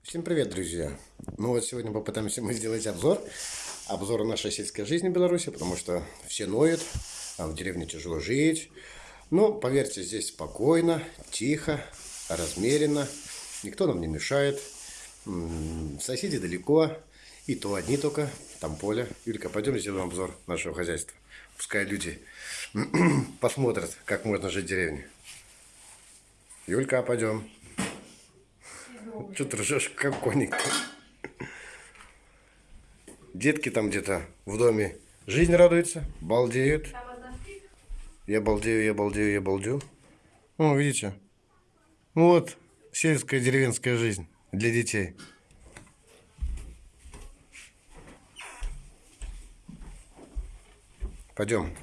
Всем привет, друзья! Ну вот сегодня попытаемся мы сделать обзор. Обзор нашей сельской жизни в Беларуси, потому что все ноют, а в деревне тяжело жить. Ну, поверьте, здесь спокойно, тихо, размеренно. Никто нам не мешает. Соседи далеко. И то одни только, там поле. Юлька, пойдем сделаем обзор нашего хозяйства. Пускай люди посмотрят, как можно жить в деревне. Юлька, пойдем. Что ты ржешь, как коник? Детки там где-то в доме жизнь радуется, балдеют. Я балдею, я балдею, я балдею. О, видите? Вот сельская деревенская жизнь для детей. Пойдем.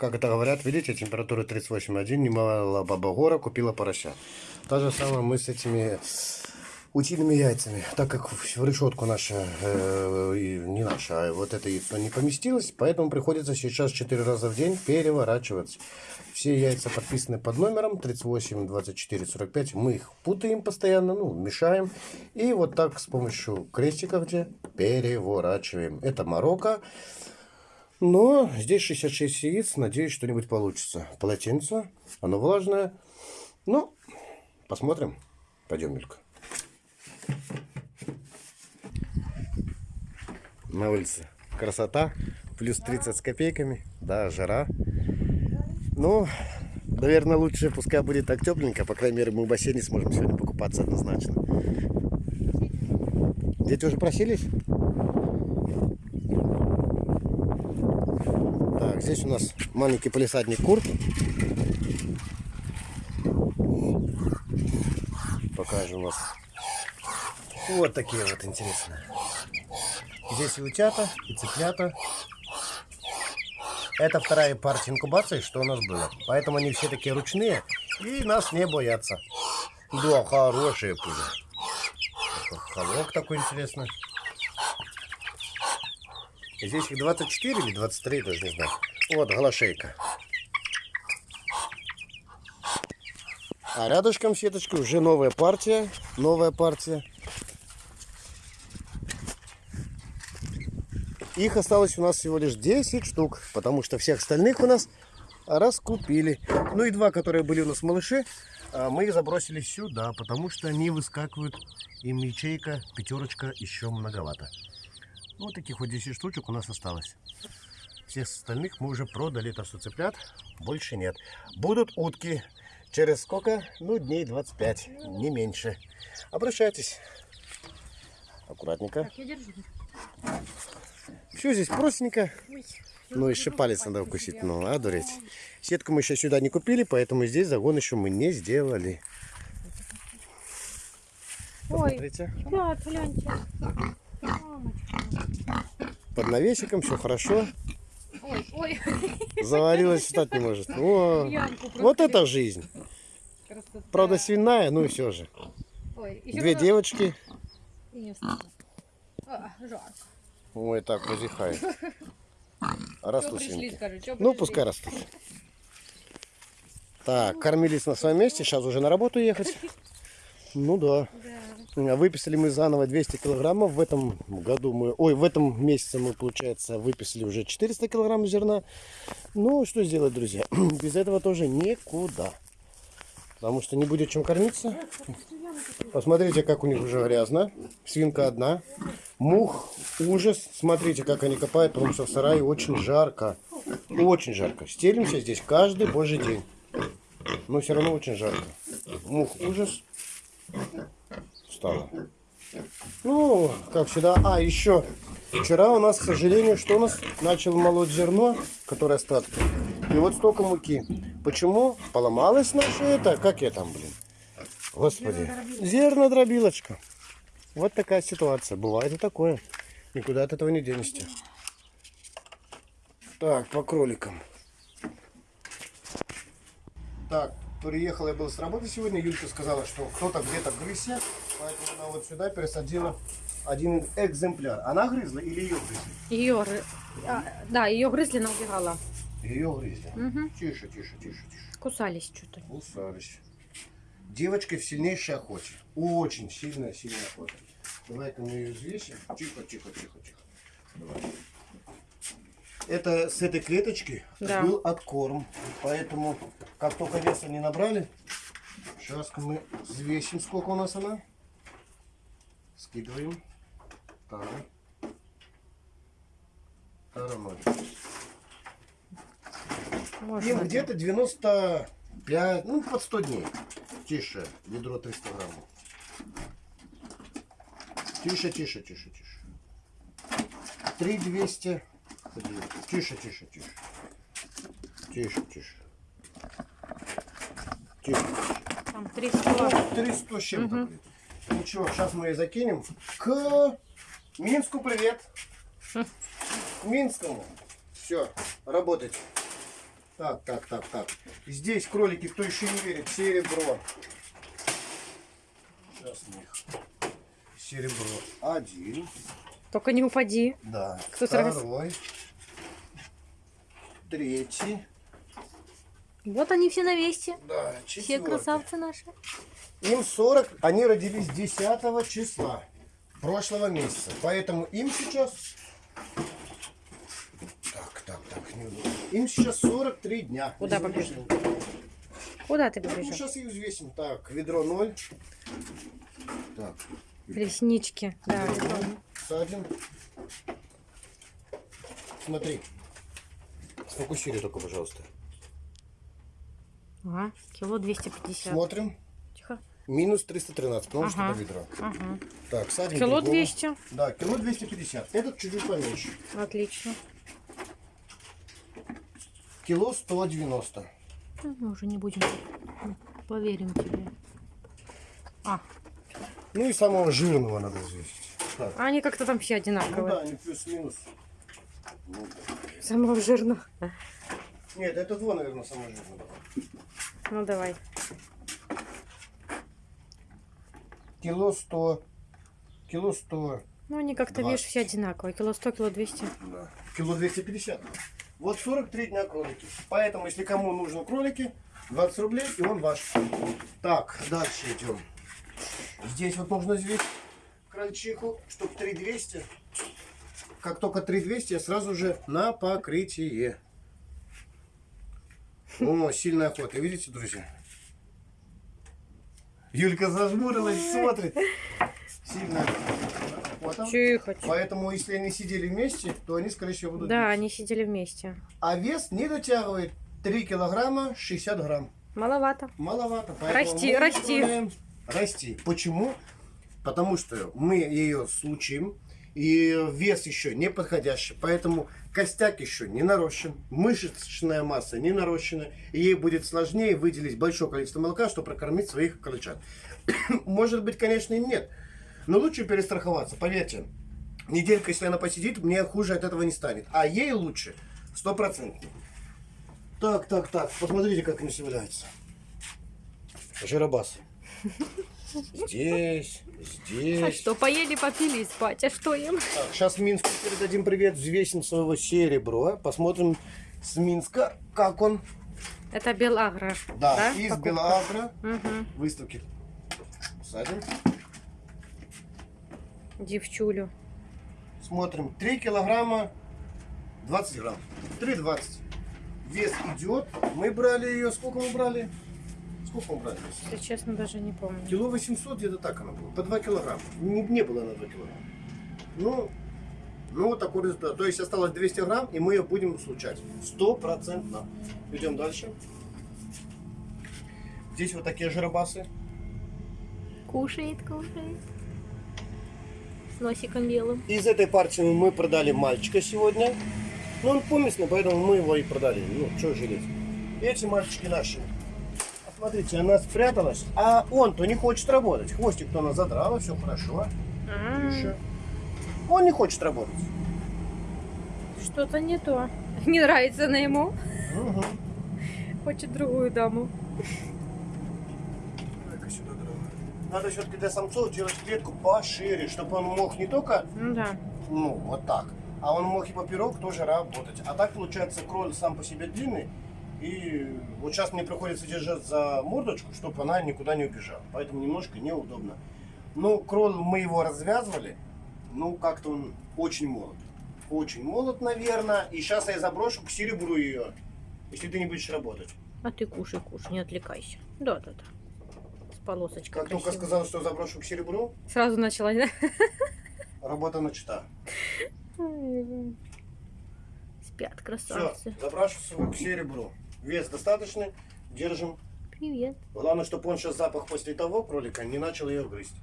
Как это говорят, видите, температура 38,1, немало баба гора, купила порося. Та же самое мы с этими утиными яйцами. Так как в решетку наша, э, не наша, а вот это яйцо не поместилось, поэтому приходится сейчас 4 раза в день переворачивать. Все яйца подписаны под номером 38, 24, 45. Мы их путаем постоянно, ну, мешаем. И вот так с помощью крестика где переворачиваем. Это Марокко. Но здесь 66 яиц. Надеюсь, что-нибудь получится. Полотенце. Оно влажное. Ну, посмотрим. Пойдем, Милька. На улице красота. Плюс 30 с копейками. Да, жара. Ну, наверное, лучше пускай будет так тепленько. По крайней мере, мы в бассейне сможем сегодня покупаться однозначно. Дети уже просились? Так, здесь у нас маленький полисадник кур. Покажем вас. Вот такие вот интересные. Здесь и утята, и цыплята. Это вторая партия инкубации, что у нас было. Поэтому они все такие ручные и нас не боятся. Да, хорошие пули. Холок такой интересный. Здесь их 24 или 23, даже не знаю. Вот голошейка. А рядышком сеточки уже новая партия. Новая партия. Их осталось у нас всего лишь 10 штук, потому что всех остальных у нас раскупили. Ну и два, которые были у нас малыши, а, мы их забросили сюда, потому что они выскакивают, им ячейка, пятерочка еще многовато. Ну, вот таких вот 10 штучек у нас осталось. Всех остальных мы уже продали, так что цыплят больше нет. Будут утки через сколько? Ну, дней 25, не меньше. Обращайтесь. Аккуратненько. Все здесь простенько. Ну, еще палец надо укусить. Ну, а, дуреть. Сетку мы еще сюда не купили, поэтому здесь загон еще мы не сделали. Посмотрите. Ой, да, гляньте. Под навесиком все хорошо. Ой, ой. Заварилась, встать не может. О, вот это жизнь. Красота. Правда, свиная, ну и все же. Ой, Две девочки. А, жарко. Ой, так, позихай. Растут Ну, пускай растут. Так, кормились на своем месте, сейчас уже на работу ехать. Ну да. да. Выписали мы заново 200 килограммов. В этом году мы, ой, в этом месяце мы, получается, выписали уже 400 килограмм зерна. Ну, что сделать, друзья? Без этого тоже никуда. Потому что не будет чем кормиться. Посмотрите, как у них уже грязно. Свинка одна. Мух, ужас. Смотрите, как они копают, потому что в сарае очень жарко. Очень жарко. Стелимся здесь каждый божий день. Но все равно очень жарко. Мух, ужас стало. Ну, как всегда. А, еще. Вчера у нас, к сожалению, что у нас? Начал молоть зерно, которое остатки. И вот столько муки. Почему? Поломалось наше это? Как я там, блин? Господи. Зернодробилочка. Вот такая ситуация. Бывает и такое. Никуда от этого не денешься. Так, по кроликам. Так, приехал я был с работы сегодня, Юлька сказала, что кто-то где-то грызся, поэтому она вот сюда пересадила один экземпляр. Она грызла или ее грызли? Ее, а, да, ее грызли, она убегала. Ее грызли? Угу. Тише, тише, тише, тише. Кусались что-то. Кусались. девочкой в сильнейшей охоте. Очень сильная, сильная охота. Давай-ка мы ее взвесим. Тихо, тихо, тихо, тихо. Давай. Это с этой клеточки Да. был откорм. Поэтому, как только веса не набрали, сейчас мы взвесим, сколько у нас она. Скидываем. Так. Тара ноль. Можно. Им где-то 95, ну под 100 дней. Тише, ведро 300 граммов. Тише, тише, тише, тише. 3200. Тише, тише, тише. Тише, тише. Тише. Там 300. 300 с чем-то. будет. Ничего, сейчас мы ее закинем к Минску. Привет. К Минскому. Все, работать. Так, так, так, так. Здесь кролики, кто еще не верит, серебро. Сейчас мы их. Серебро один. Только не упади. Да. Кто сразу? Второй. Третий. Вот они все на месте. Да, Все четвертый. красавцы наши. Им 40, они родились 10 числа прошлого месяца. Поэтому им сейчас... Так, так, так, неудобно. Им сейчас 43 дня. Куда побежал? Куда ты Ну, побежал? сейчас их взвесим. Так, ведро 0. Так, Реснички. Да, ведро это- 0. Садим. Смотри. Сфокусируй только, пожалуйста. Ага, кило 250. Смотрим. Тихо. Минус 313, потому что Ага. это ведро. Ага. Так, садим. Кило другого. 200. Да, кило 250. Этот чуть-чуть поменьше. Отлично. Кило 190. Ну, Мы уже не будем. Поверим тебе. А, Ну и самого жирного надо взвесить. Так. они как-то там все Ну да, одинаковые. они плюс-минус. Самого жирного. Нет, это два, наверное, самое жирное. Ну давай. Кило 100. Кило 100. Ну они как-то, видишь, все одинаковые. Кило 100, кило 200. Да. Кило 250. Вот 43 дня кролики. Поэтому, если кому нужны кролики, 20 рублей, и он ваш. Так, дальше идем. Здесь вот нужно взвесить крольчиху, чтобы 3200. Как только 3200, я сразу же на покрытие. О, сильная охота. Видите, друзья? Юлька зажмурилась, смотрит. Сильная охота. Поэтому, если они сидели вместе, то они, скорее всего, будут Да, биться. они сидели вместе. А вес не дотягивает 3 килограмма 60 грамм. Маловато. Маловато. Расти, расти. Расти. Почему? Потому что мы ее случим, и вес еще не подходящий, поэтому костяк еще не нарощен, мышечная масса не нарощена, и ей будет сложнее выделить большое количество молока, чтобы прокормить своих крольчат. Может быть, конечно, и нет, но лучше перестраховаться, поверьте. Неделька, если она посидит, мне хуже от этого не станет. А ей лучше, стопроцентно. Так, так, так, посмотрите, как они являются. Жиробас. Здесь, здесь. А что, поели, попили и спать. А что им? Так, сейчас Минску передадим привет, взвесим своего серебро. Посмотрим с Минска, как он. Это Белагра. Да, из покупка? Белагра. Угу. Выставки. Садим. Девчулю. Смотрим. 3 килограмма 20 грамм. 3,20. Вес идет. Мы брали ее. Сколько мы брали? Сколько мы брали? Если честно, даже не помню. Кило 800, где-то так она была. По 2 килограмма. Не, не было на 2 килограмма. Ну, ну, вот такой результат. То есть осталось 200 грамм, и мы ее будем случать. Стопроцентно. Идем дальше. Здесь вот такие жиробасы. Кушает, кушает. С носиком белым. Из этой партии мы продали мальчика сегодня. Ну, он поместный, поэтому мы его и продали. Ну, что жалеть. Эти мальчики наши. Смотрите, она спряталась, а он-то не хочет работать. Хвостик-то она задрала, все хорошо. А, Тише. Он не хочет работать. Что-то не то. Не нравится она ему. Угу. Хочет другую даму. Сюда. Надо все-таки для самцов делать клетку пошире, чтобы он мог не только, Ну да. ну, вот так, а он мог и поперек тоже работать. А так получается кроль сам по себе длинный, И вот сейчас мне приходится держать за мордочку, чтобы она никуда не убежала. Поэтому немножко неудобно. Ну, кролл мы его развязывали. Ну, как-то он очень молод. Очень молод, наверное. И сейчас я заброшу к серебру ее, если ты не будешь работать. А ты кушай, кушай, не отвлекайся. Да-да-да. С полосочкой Как только красивой. сказал, что заброшу к серебру, Сразу начала, да? работа начата. Спят Все, красавцы. забрасываю к серебру. Вес достаточный, держим. Привет. Главное, чтобы он сейчас запах после того кролика не начал ее грызть.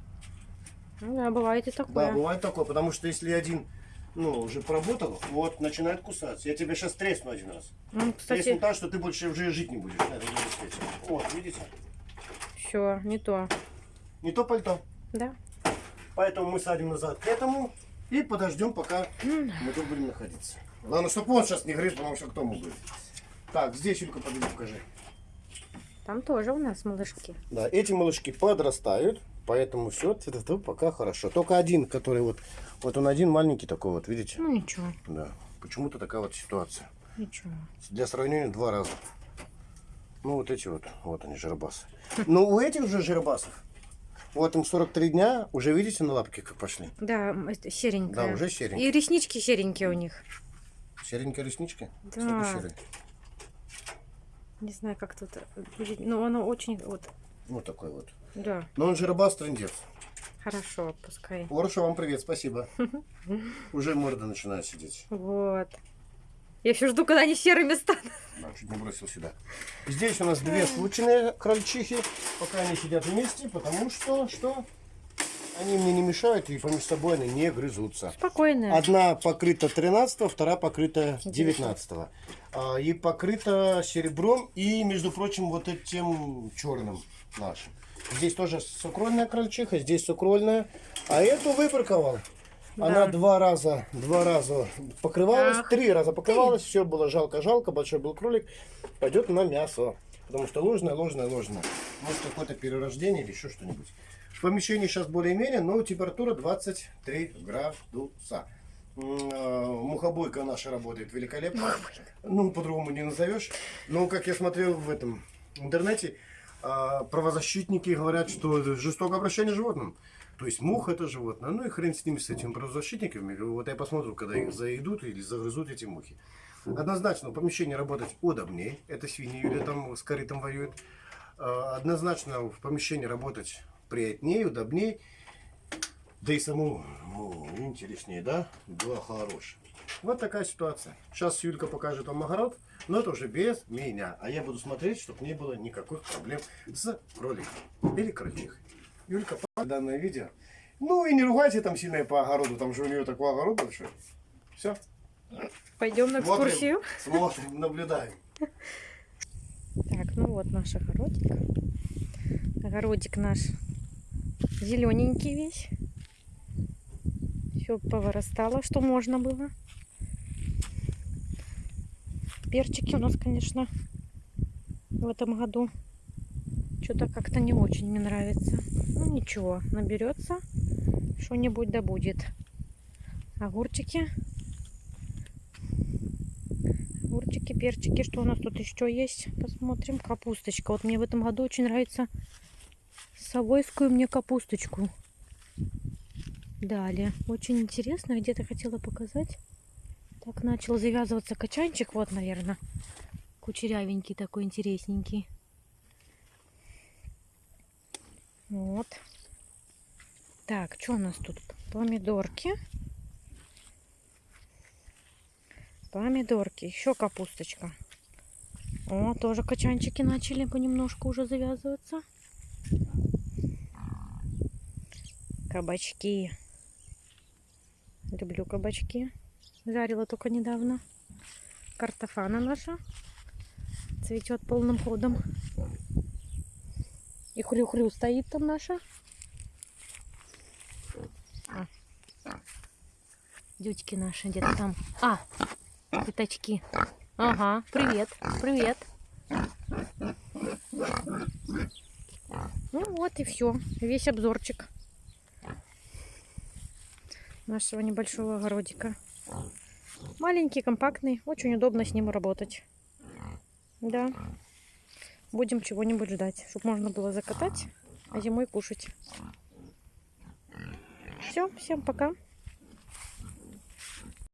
Ну да, бывает и Да, такое. бывает такое, потому что если один, ну, уже поработал, вот, начинает кусаться. Я тебе сейчас тресну один раз. Ну, Тресну кстати, так, что ты больше уже жить не будешь свете. Вот, видите? все, не то. Не то пальто. Да? Поэтому мы садим назад к этому и подождем, пока мы тут будем находиться. Главное, чтобы он сейчас не грыз, потому что кто мог бы. Так, здесь, Юлька, подойди, покажи. Там тоже у нас малышки. Да, эти малышки подрастают, поэтому все пока хорошо. Только один, который вот, вот он один маленький такой вот, видите? Ну ничего, Да, почему-то такая вот ситуация. ничего. Для сравнения два раза. Ну вот эти вот, вот они жиробасы. Но у этих же жиробасов, вот им 43 дня, уже видите на лапке как пошли? Да, серенькая. Да, уже серенькие. И реснички серенькие у них. Серенькие реснички? Да. Не знаю, как тут будет. Ну, оно очень... Вот, Вот такой вот. да, Но он жиробас трендец. хорошо, пускай. Ороша, вам привет, спасибо. Уже морда начинает сидеть. Вот. Я все жду, когда они серыми станут. Да, чуть не бросил сюда. Здесь у нас две случайные крольчихи. Пока они сидят вместе, потому что, что? Они мне не мешают, и поміж собой они не грызутся. Спокойно. Одна покрыта 13 вторая покрыта 19 а, И покрыта серебром и, между прочим, вот этим черным нашим. Здесь тоже сукрольная крольчиха, здесь сукрольная. А эту выпарковал. Она Да. два раза, два раза покрывалась, Ах три раза покрывалась, все было жалко-жалко, большой был кролик, пойдет на мясо. Потому что ложное, ложное, ложное. Может какое-то перерождение или еще что-нибудь. В помещении сейчас более-менее, но температура 23 градуса. Э, Мухобойка наша работает великолепно. Ну, по-другому не назовешь. Но, как я смотрел в этом интернете, а, правозащитники говорят, что жестокое обращение с животным. То есть мух это животное. Ну и хрен с ними, с этими правозащитниками. Вот я посмотрю, когда их заедут или загрызут эти мухи. Однозначно в помещении работать удобнее. Это свиньи Юля там с корытом воюет. А, Однозначно в помещении работать приятнее, удобнее. Да и самому ну, интереснее, да? Было хорошее. Вот такая ситуация. Сейчас Юлька покажет вам огород, но это уже без меня. А я буду смотреть, чтобы не было никаких проблем с кроликом или крольчихой. Юлька, данное видео. Ну и не ругайте там сильно по огороду, там же у нее такой огород большой. Все, Пойдем на Смотрим. экскурсию. смотрим, наблюдаем. Так, ну вот наш огородик. Огородик наш зелененький весь. Все повырастало, что можно было. Перчики у нас, конечно, в этом году что-то как-то не очень мне нравится. Ну ничего, наберется, что-нибудь да будет. Огурчики. Огурчики, перчики. Что у нас тут еще есть? Посмотрим. Капусточка. Вот мне в этом году очень нравится совойскую мне капусточку. Далее. Очень интересно. Где-то хотела показать. Так, начал завязываться качанчик. Вот, наверное. Кучерявенький такой, интересненький. Вот. Так, что у нас тут? Помидорки. Помидорки. Еще капусточка. О, тоже качанчики начали понемножку уже завязываться. Кабачки. Люблю кабачки. Жарила только недавно. Картофана наша. Цветет полным ходом. И хрю-хрю стоит там наша. А. Дютьки наши где-то там. А, пятачки. Ага, привет, привет. Ну вот и все, весь обзорчик нашего небольшого огородика. Маленький, компактный, очень удобно с ним работать. Да. Будем чего-нибудь ждать, чтобы можно было закатать, а зимой кушать. Все, всем пока.